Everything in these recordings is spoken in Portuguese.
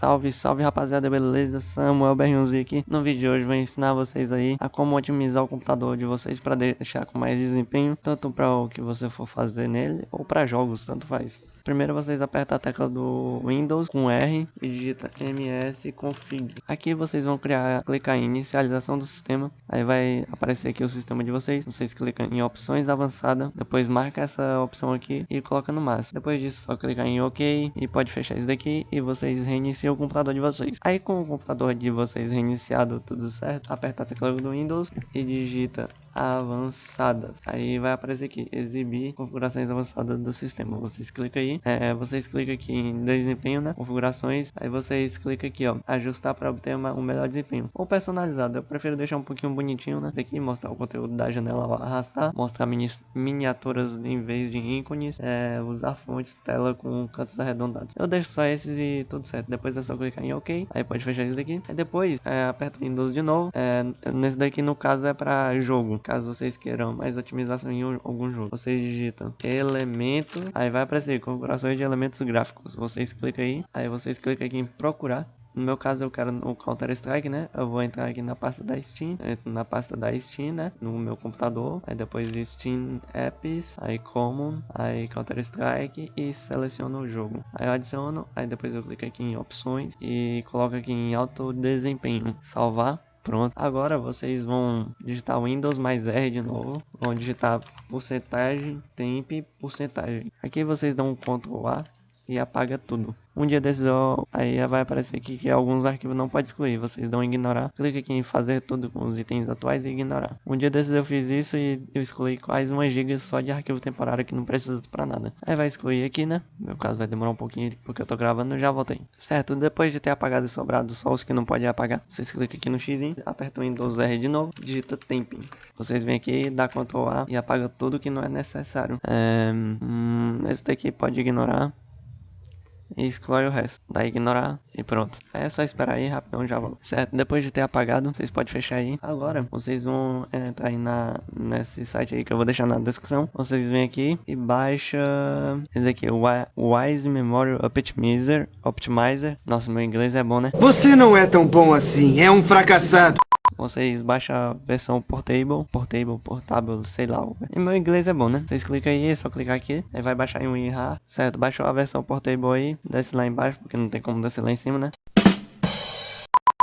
Salve, salve rapaziada, beleza? Samuel Berrionzi aqui. No vídeo de hoje vou ensinar vocês aí a como otimizar o computador de vocês para deixar com mais desempenho, tanto para o que você for fazer nele ou para jogos, tanto faz. Primeiro vocês apertam a tecla do Windows com R e digita ms config. Aqui vocês vão criar, clicar em inicialização do sistema, aí vai aparecer aqui o sistema de vocês. Vocês clicam em opções avançada, depois marca essa opção aqui e coloca no máximo. Depois disso só clicar em OK e pode fechar isso daqui e vocês reiniciam o computador de vocês. Aí com o computador de vocês reiniciado tudo certo, aperta a tecla do Windows e digita avançadas. Aí vai aparecer aqui, exibir configurações avançadas do sistema. Vocês clicam aí, é, vocês clicam aqui em desempenho, né? Configurações, aí vocês clicam aqui, ó, ajustar para obter uma, um melhor desempenho. Ou personalizado, eu prefiro deixar um pouquinho bonitinho, né? Aqui mostrar o conteúdo da janela arrastar, mostrar mini, miniaturas em vez de ícones, é, usar fontes, tela com cantos arredondados. Eu deixo só esses e tudo certo. Depois é só clicar em OK, aí pode fechar isso daqui. Aí depois é, aperta Windows de novo. É, nesse daqui no caso é para jogo caso vocês queiram mais otimização em algum jogo. Vocês digitam elemento, aí vai aparecer configurações de elementos gráficos. Vocês clicam aí, aí vocês clicam aqui em procurar. No meu caso eu quero o Counter Strike, né? Eu vou entrar aqui na pasta da Steam, entro na pasta da Steam, né? No meu computador, aí depois Steam Apps, aí Common, aí Counter Strike e seleciono o jogo. Aí eu adiciono, aí depois eu clico aqui em opções e coloco aqui em alto desempenho, salvar. Pronto, agora vocês vão digitar Windows mais R de novo, vão digitar porcentagem, temp, porcentagem. Aqui vocês dão um Ctrl A e apaga tudo. Um dia desses eu, aí vai aparecer aqui que alguns arquivos não pode excluir, vocês dão ignorar. Clica aqui em fazer tudo com os itens atuais e ignorar. Um dia desses eu fiz isso e eu excluí quase 1 GB só de arquivo temporário que não precisa para nada. Aí vai excluir aqui, né? No meu caso vai demorar um pouquinho porque eu tô gravando, já voltei. Certo, depois de ter apagado e sobrado só os que não pode apagar, vocês clicam aqui no X, aperta o Windows R de novo, digita Temping. Vocês vêm aqui, dá Ctrl A e apaga tudo que não é necessário. É, hum, esse daqui pode ignorar e exclui o resto. Dá ignorar e pronto. É só esperar aí, rapidão já volto. Certo, depois de ter apagado, vocês podem fechar aí. Agora, vocês vão entrar aí na, nesse site aí que eu vou deixar na descrição. Vocês vêm aqui e baixa esse aqui, o Wise Memory Optimizer. Optimizer. Nossa, meu inglês é bom, né? Você não é tão bom assim, é um fracassado vocês baixam a versão portable, portable, portável, sei lá. E meu inglês é bom, né? Vocês clicam aí, é só clicar aqui, aí vai baixar em WinRAR, certo? Baixou a versão portable aí, desce lá embaixo, porque não tem como descer lá em cima, né?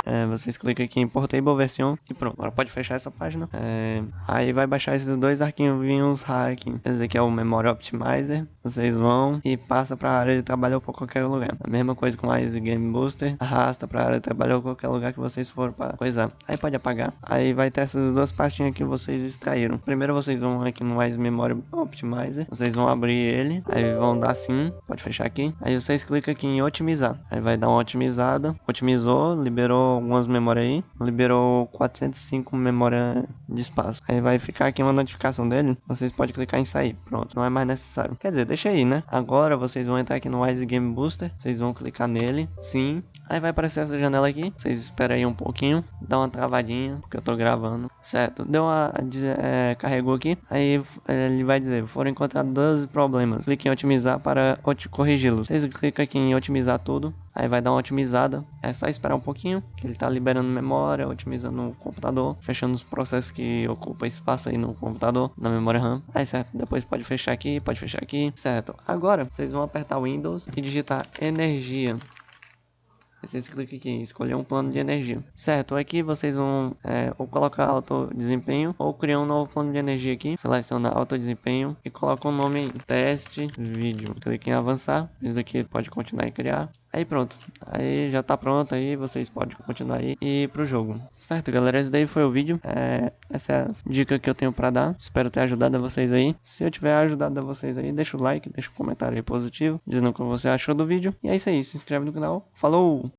É, vocês clicam aqui em Portable Version e pronto. Agora pode fechar essa página. É, aí vai baixar esses dois arquivinhos hacking. Esse aqui é o Memory Optimizer. Vocês vão e passa para a área de trabalho ou para qualquer lugar. A mesma coisa com mais Game Booster. Arrasta para a área de trabalho ou qualquer lugar que vocês for para coisar. Aí pode apagar. Aí vai ter essas duas pastinhas que vocês extraíram. Primeiro vocês vão aqui no mais Memory Optimizer. Vocês vão abrir ele. Aí vão dar sim. Pode fechar aqui. Aí vocês clicam aqui em otimizar. Aí vai dar uma otimizada. Otimizou, liberou algumas memórias aí, liberou 405 memória de espaço. Aí vai ficar aqui uma notificação dele, vocês podem clicar em sair, pronto, não é mais necessário. Quer dizer, deixa aí, né? Agora vocês vão entrar aqui no Wise Game Booster, vocês vão clicar nele, sim. Aí vai aparecer essa janela aqui, vocês esperam aí um pouquinho, dá uma travadinha, porque eu tô gravando, certo? Deu uma, é, carregou aqui, aí ele vai dizer, foram encontrados 12 problemas, clique em otimizar para corrigi-los. Vocês clicam aqui em otimizar tudo, Aí vai dar uma otimizada. É só esperar um pouquinho, que ele está liberando memória, otimizando o computador, fechando os processos que ocupam espaço aí no computador, na memória RAM. Aí certo, depois pode fechar aqui, pode fechar aqui, certo. Agora vocês vão apertar Windows e digitar energia. Vocês clicam aqui em escolher um plano de energia. Certo, aqui vocês vão é, ou colocar alto desempenho ou criar um novo plano de energia aqui. Seleciona alto desempenho e coloca o um nome aí, teste vídeo. Clique em avançar. Isso daqui pode continuar e criar. Aí pronto, aí já tá pronto aí, vocês podem continuar aí e ir pro jogo. Certo, galera, esse daí foi o vídeo. É, essa é a dica que eu tenho pra dar. Espero ter ajudado a vocês aí. Se eu tiver ajudado a vocês aí, deixa o like, deixa um comentário aí positivo, dizendo o que você achou do vídeo. E é isso aí, se inscreve no canal. Falou!